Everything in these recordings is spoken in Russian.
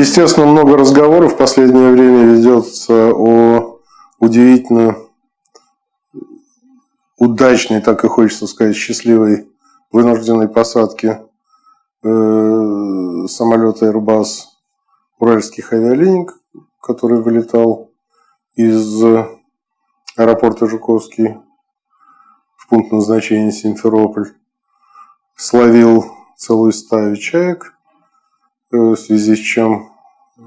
Естественно, много разговоров в последнее время ведется о удивительно удачной, так и хочется сказать, счастливой вынужденной посадке э, самолета Airbus Уральских авиалиний, который вылетал из аэропорта Жуковский в пункт назначения Симферополь, словил целую стаю чаек, э, в связи с чем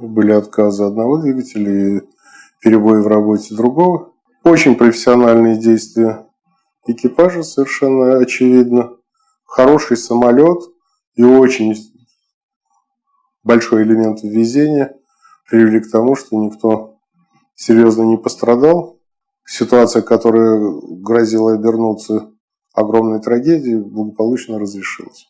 были отказы одного двигателя и перебои в работе другого. Очень профессиональные действия экипажа, совершенно очевидно. Хороший самолет и очень большой элемент везения привели к тому, что никто серьезно не пострадал. Ситуация, которая грозила обернуться огромной трагедией, благополучно разрешилась.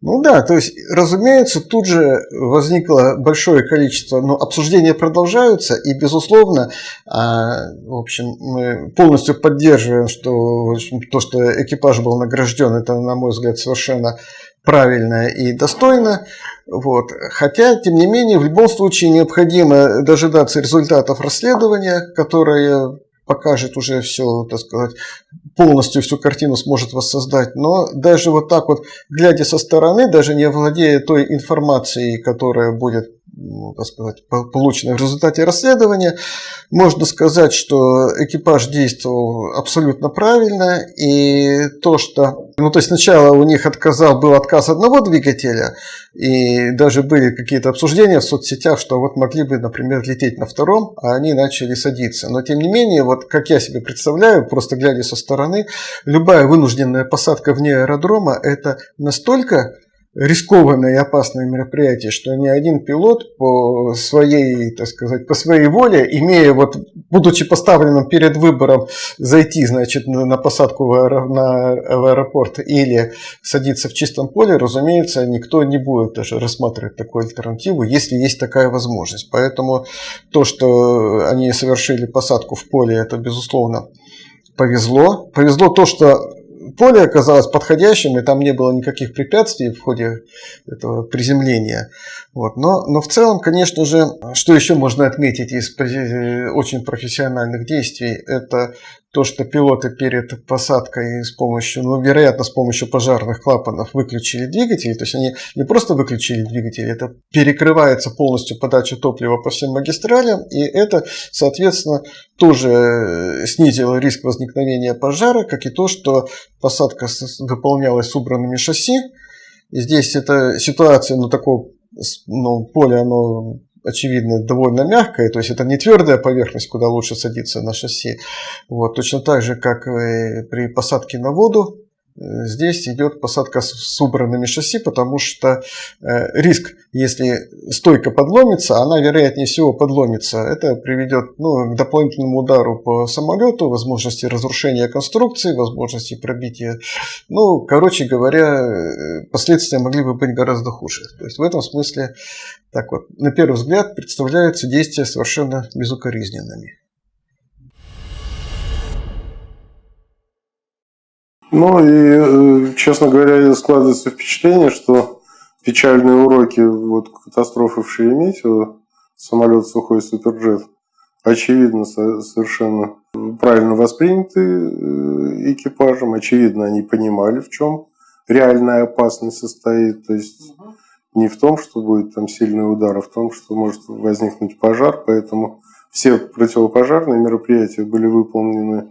Ну да, то есть, разумеется, тут же возникло большое количество, ну, обсуждения продолжаются, и, безусловно, а, в общем, мы полностью поддерживаем, что общем, то, что экипаж был награжден, это, на мой взгляд, совершенно правильно и достойно. Вот. Хотя, тем не менее, в любом случае необходимо дожидаться результатов расследования, которое покажет уже все, так сказать, полностью всю картину сможет воссоздать. Но даже вот так вот, глядя со стороны, даже не владея той информацией, которая будет так сказать, полученной в результате расследования, можно сказать, что экипаж действовал абсолютно правильно. И то, что... Ну, то есть сначала у них отказал, был отказ одного двигателя, и даже были какие-то обсуждения в соцсетях, что вот могли бы, например, лететь на втором, а они начали садиться. Но, тем не менее, вот как я себе представляю, просто глядя со стороны, любая вынужденная посадка вне аэродрома – это настолько рискованное и опасное мероприятие, что ни один пилот по своей, так сказать, по своей воле, имея вот, будучи поставленным перед выбором зайти, значит, на посадку в, аэро, на, в аэропорт или садиться в чистом поле, разумеется, никто не будет даже рассматривать такую альтернативу, если есть такая возможность. Поэтому то, что они совершили посадку в поле, это, безусловно, повезло. Повезло то, что поле оказалось подходящим, и там не было никаких препятствий в ходе этого приземления. Вот. Но, но в целом, конечно же, что еще можно отметить из очень профессиональных действий, это то, что пилоты перед посадкой с помощью, ну, вероятно, с помощью пожарных клапанов выключили двигатель. То есть они не просто выключили двигатель, это перекрывается полностью подача топлива по всем магистралям, и это, соответственно, тоже снизило риск возникновения пожара, как и то, что посадка выполнялась с убранными шасси. И здесь эта ситуация, ну, такого ну, поле, оно очевидно, довольно мягкое, то есть это не твердая поверхность, куда лучше садиться на шасси. Вот, точно так же, как при посадке на воду, Здесь идет посадка с убранными шасси, потому что э, риск, если стойка подломится, она вероятнее всего подломится. Это приведет ну, к дополнительному удару по самолету, возможности разрушения конструкции, возможности пробития. Ну, короче говоря, э, последствия могли бы быть гораздо хуже. То есть в этом смысле, так вот, на первый взгляд, представляются действия совершенно безукоризненными. Ну и, э, честно говоря, складывается впечатление, что печальные уроки вот, катастрофы в Шереметьево, самолет сухой суперджет, очевидно, совершенно правильно восприняты э, экипажем. Очевидно, они понимали, в чем реальная опасность состоит. То есть не в том, что будет там сильный удар, а в том, что может возникнуть пожар. Поэтому все противопожарные мероприятия были выполнены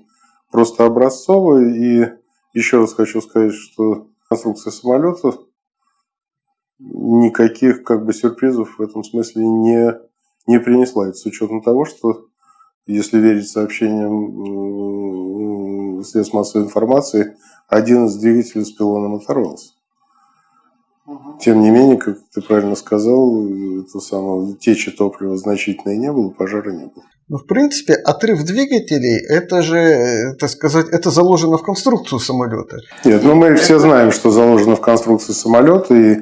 просто образцово и еще раз хочу сказать, что конструкция самолета никаких как бы сюрпризов в этом смысле не, не принесла. Это с учетом того, что если верить сообщениям средств массовой информации, один из двигателей с пилоном оторвался. Тем не менее, как ты правильно сказал, это самое, течи топлива значительной не было, пожара не было. Ну, в принципе, отрыв двигателей, это же, э, так сказать, это заложено в конструкцию самолета. Нет, ну мы все знаем, что заложено в конструкцию самолета, и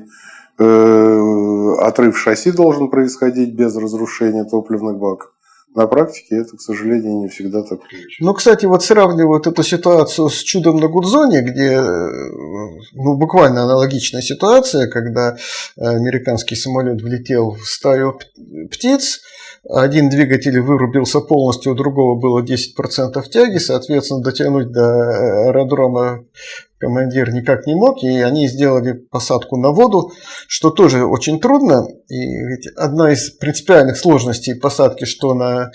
э, отрыв шасси должен происходить без разрушения топливных баков. На практике это, к сожалению, не всегда так Ну, кстати, вот сравнивают эту ситуацию с чудом на Гудзоне, где ну, буквально аналогичная ситуация, когда американский самолет влетел в стаю птиц, один двигатель вырубился полностью, у другого было 10% тяги, соответственно, дотянуть до аэродрома командир никак не мог, и они сделали посадку на воду, что тоже очень трудно. И ведь одна из принципиальных сложностей посадки, что на,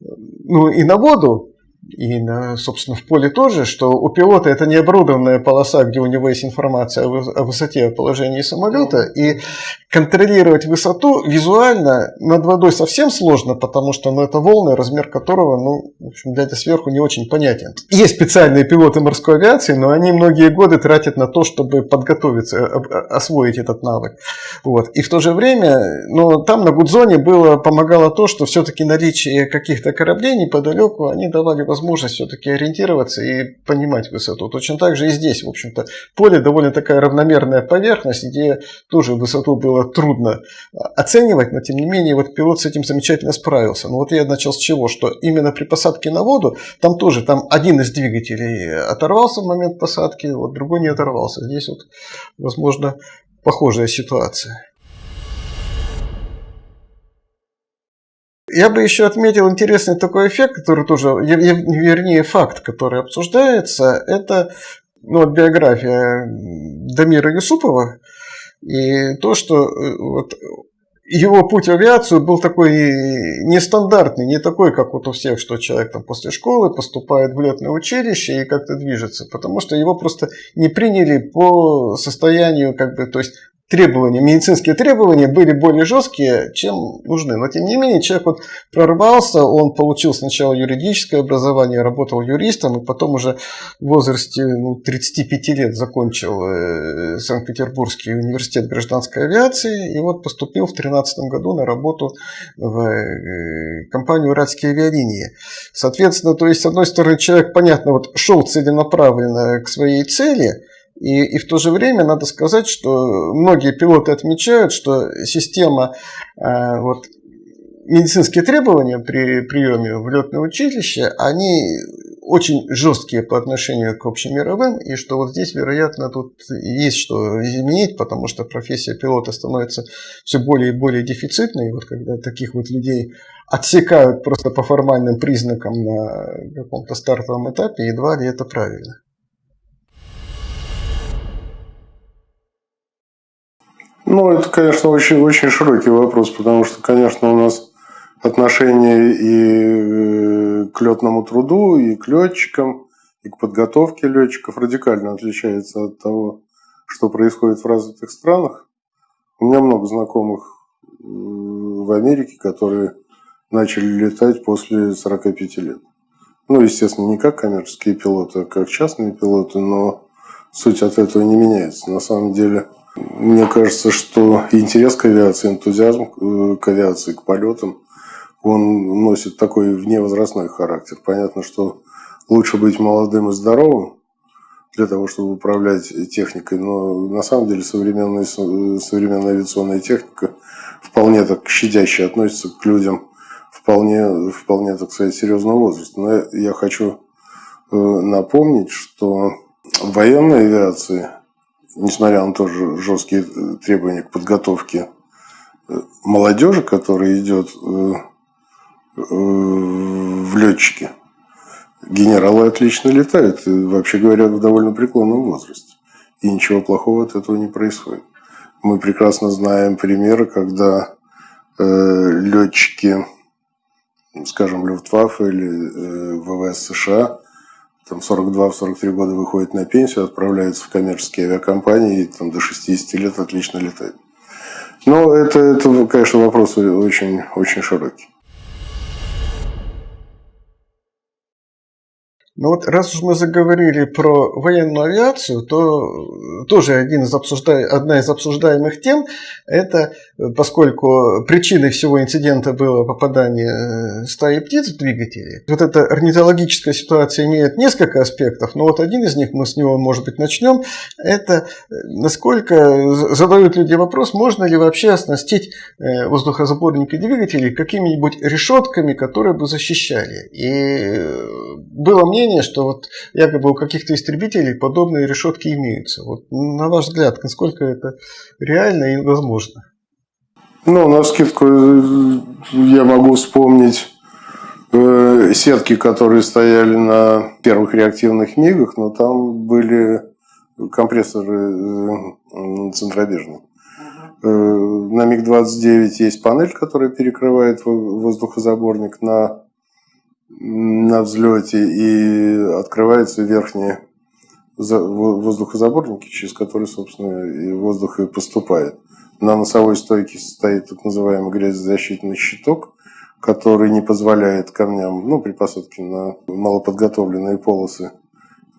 ну, и на воду, и, на, собственно, в поле тоже, что у пилота это не оборудованная полоса, где у него есть информация о высоте, о положении самолета, и контролировать высоту визуально над водой совсем сложно, потому что ну, это волны, размер которого, ну, в общем, глядя сверху, не очень понятен. Есть специальные пилоты морской авиации, но они многие годы тратят на то, чтобы подготовиться, освоить этот навык. Вот. И в то же время, ну, там на Гудзоне было, помогало то, что все-таки наличие каких-то кораблей неподалеку, они давали возможность все-таки ориентироваться и понимать высоту. Точно так же и здесь, в общем-то, поле довольно такая равномерная поверхность, где тоже высоту было трудно оценивать, но тем не менее вот пилот с этим замечательно справился. Но вот я начал с чего, что именно при посадке на воду, там тоже там один из двигателей оторвался в момент посадки, вот другой не оторвался. Здесь вот, возможно, похожая ситуация. Я бы еще отметил интересный такой эффект, который тоже, вернее, факт, который обсуждается, это ну, вот биография Дамира Юсупова и то, что э, вот, его путь в авиацию был такой нестандартный, не такой, как вот у всех, что человек там после школы поступает в летное училище и как-то движется, потому что его просто не приняли по состоянию, как бы, то есть требования, медицинские требования были более жесткие, чем нужны. Но тем не менее, человек вот прорвался, он получил сначала юридическое образование, работал юристом, и потом уже в возрасте ну, 35 лет закончил э, Санкт-Петербургский университет гражданской авиации, и вот поступил в 2013 году на работу в э, компанию «Уральские авиалинии». Соответственно, то есть, с одной стороны, человек, понятно, вот шел целенаправленно к своей цели – и, и в то же время надо сказать, что многие пилоты отмечают, что система э, вот, медицинские требования при приеме в летное училище, они очень жесткие по отношению к общемировым, и что вот здесь, вероятно, тут есть что изменить, потому что профессия пилота становится все более и более дефицитной, и вот когда таких вот людей отсекают просто по формальным признакам на каком-то стартовом этапе, едва ли это правильно. Ну, это, конечно, очень, очень широкий вопрос, потому что, конечно, у нас отношение и э, к летному труду, и к летчикам, и к подготовке летчиков радикально отличается от того, что происходит в развитых странах. У меня много знакомых в Америке, которые начали летать после 45 лет. Ну, естественно, не как коммерческие пилоты, а как частные пилоты, но суть от этого не меняется. На самом деле – мне кажется, что интерес к авиации, энтузиазм э, к авиации, к полетам, он носит такой вневозрастной характер. Понятно, что лучше быть молодым и здоровым для того, чтобы управлять техникой, но на самом деле современная, современная авиационная техника вполне так щадяще относится к людям вполне, вполне так сказать, серьезного возраста. Но я хочу э, напомнить, что в военной авиации несмотря на тоже жесткие э, требования к подготовке э, молодежи, которая идет э, в летчики, генералы отлично летают, вообще говоря, в довольно преклонном возрасте. И ничего плохого от этого не происходит. Мы прекрасно знаем примеры, когда летчики, скажем, Люфтваффе или ВВС США там 42-43 года выходит на пенсию, отправляется в коммерческие авиакомпании и там до 60 лет отлично летает. Но это, это конечно, вопрос очень, очень широкий. Но вот раз уж мы заговорили про военную авиацию, то тоже один из обсужда... одна из обсуждаемых тем – это, поскольку причиной всего инцидента было попадание э, стаи птиц в двигатели, вот эта орнитологическая ситуация имеет несколько аспектов, но вот один из них, мы с него, может быть, начнем, это насколько задают люди вопрос, можно ли вообще оснастить э, воздухозаборники двигателей какими-нибудь решетками, которые бы защищали. И было мнение, мнение, что вот якобы у каких-то истребителей подобные решетки имеются. Вот на ваш взгляд, насколько это реально и возможно? Ну, на скидку э, я могу вспомнить э, сетки, которые стояли на первых реактивных МИГах, но там были компрессоры э, центробежные. Э, на МиГ-29 есть панель, которая перекрывает воздухозаборник на на взлете и открываются верхние воздухозаборники, через которые, собственно, и воздух и поступает. На носовой стойке стоит так называемый грязезащитный щиток, который не позволяет камням, ну, при посадке на малоподготовленные полосы,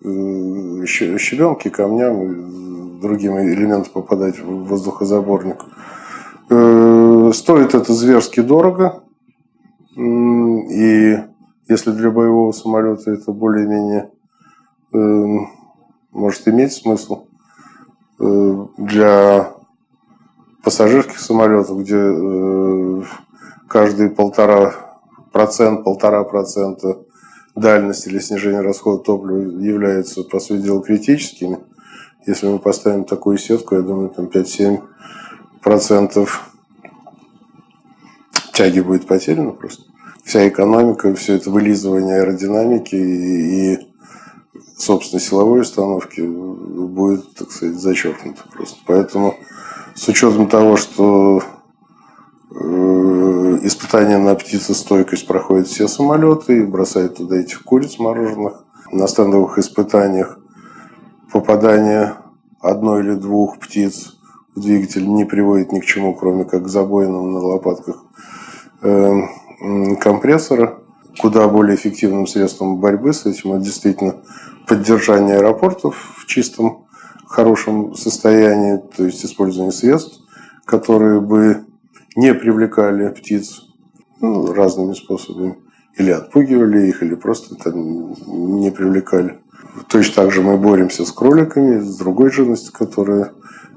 э, щебенки, камням и другим элементам попадать в воздухозаборник. Э, стоит это зверски дорого. И если для боевого самолета это более-менее э, может иметь смысл, э, для пассажирских самолетов, где э, каждый полтора процент, полтора процента дальность или снижение расхода топлива являются, по сути дела, критическими. Если мы поставим такую сетку, я думаю, там 5-7 процентов тяги будет потеряно просто вся экономика, все это вылизывание аэродинамики и, и собственно, силовой установки будет, так сказать, зачеркнуто просто. Поэтому с учетом того, что э, испытания на птицестойкость проходят все самолеты и бросают туда этих куриц мороженых, на стендовых испытаниях попадание одной или двух птиц в двигатель не приводит ни к чему, кроме как к забоинам на лопатках эм, компрессора. Куда более эффективным средством борьбы с этим это действительно поддержание аэропортов в чистом, хорошем состоянии, то есть использование средств, которые бы не привлекали птиц ну, разными способами. Или отпугивали их, или просто там не привлекали. Точно так же мы боремся с кроликами, с другой живностью, которая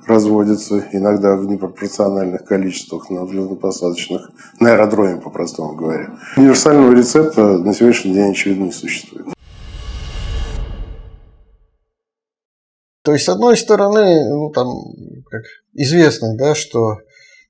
разводятся, иногда в непропорциональных количествах на взлетно-посадочных, на аэродроме, по-простому говоря. Универсального рецепта на сегодняшний день, очевидно, не существует. То есть, с одной стороны, ну, там, как известно, да, что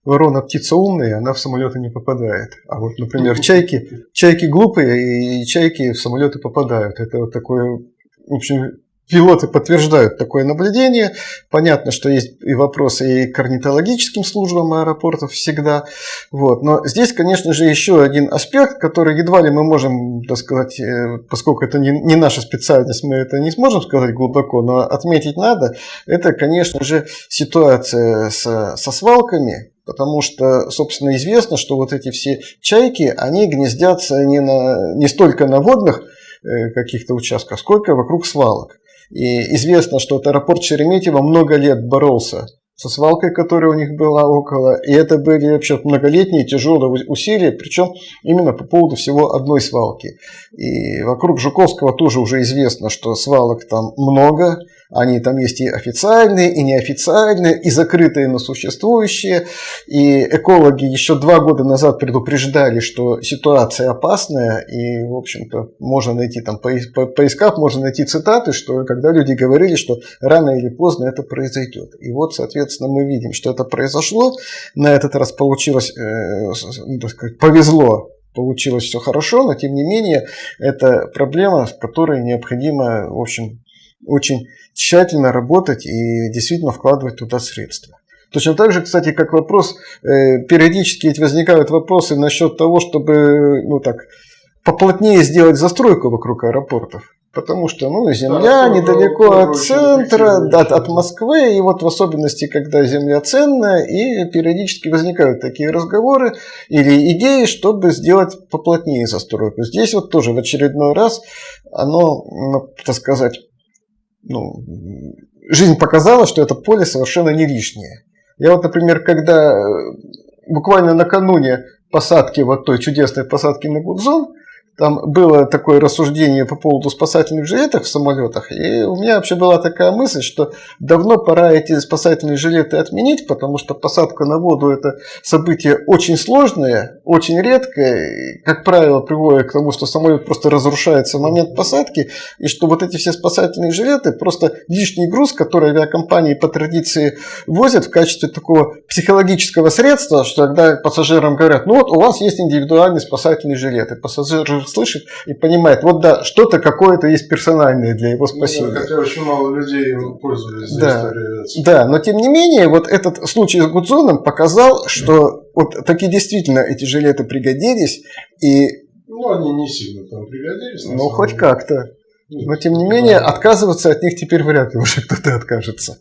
ворона птица умная, она в самолеты не попадает. А вот, например, чайки, чайки глупые, и чайки в самолеты попадают. Это вот такое, в общем, Пилоты подтверждают такое наблюдение. Понятно, что есть и вопросы и к орнитологическим службам аэропортов всегда. Вот. Но здесь, конечно же, еще один аспект, который едва ли мы можем, так сказать, э, поскольку это не, не наша специальность, мы это не сможем сказать глубоко, но отметить надо, это, конечно же, ситуация с, со свалками, Потому что, собственно, известно, что вот эти все чайки, они гнездятся не, на, не столько на водных э, каких-то участках, сколько вокруг свалок. И известно, что вот аэропорт Шереметьево много лет боролся со свалкой, которая у них была около. И это были вообще многолетние тяжелые усилия, причем именно по поводу всего одной свалки. И вокруг Жуковского тоже уже известно, что свалок там много, они там есть и официальные, и неофициальные, и закрытые, но существующие. И экологи еще два года назад предупреждали, что ситуация опасная. И, в общем-то, можно найти там, по поискав, можно найти цитаты, что когда люди говорили, что рано или поздно это произойдет. И вот, соответственно, мы видим, что это произошло. На этот раз получилось, э, ну, так сказать, повезло получилось все хорошо, но тем не менее это проблема, в которой необходимо, в общем, очень тщательно работать и действительно вкладывать туда средства. Точно так же, кстати, как вопрос, э, периодически ведь возникают вопросы насчет того, чтобы ну так, поплотнее сделать застройку вокруг аэропортов. Потому что ну, Земля да, недалеко от центра, да, от Москвы, и вот в особенности, когда Земля ценная, и периодически возникают такие разговоры или идеи, чтобы сделать поплотнее застройку. Здесь вот тоже в очередной раз оно, ну, так сказать, ну, жизнь показала, что это поле совершенно не лишнее. Я вот, например, когда э, буквально накануне посадки, вот той чудесной посадки на Гудзон, там было такое рассуждение по поводу спасательных жилетов в самолетах, и у меня вообще была такая мысль, что давно пора эти спасательные жилеты отменить, потому что посадка на воду это событие очень сложное, очень редкое, и, как правило, приводит к тому, что самолет просто разрушается в момент посадки, и что вот эти все спасательные жилеты просто лишний груз, который авиакомпании по традиции возят в качестве такого психологического средства, что когда пассажирам говорят, ну вот у вас есть индивидуальный спасательный жилет, и пассажир слышит и понимает, вот да, что-то какое-то есть персональное для его спасения. Ну, да, хотя очень мало людей пользовались да, да, но тем не менее, вот этот случай с Гудзоном показал, что вот таки действительно эти жилеты пригодились, и... Ну, они не сильно там пригодились. Ну, хоть как-то. Но тем не менее, отказываться от них теперь вряд ли уже кто-то откажется.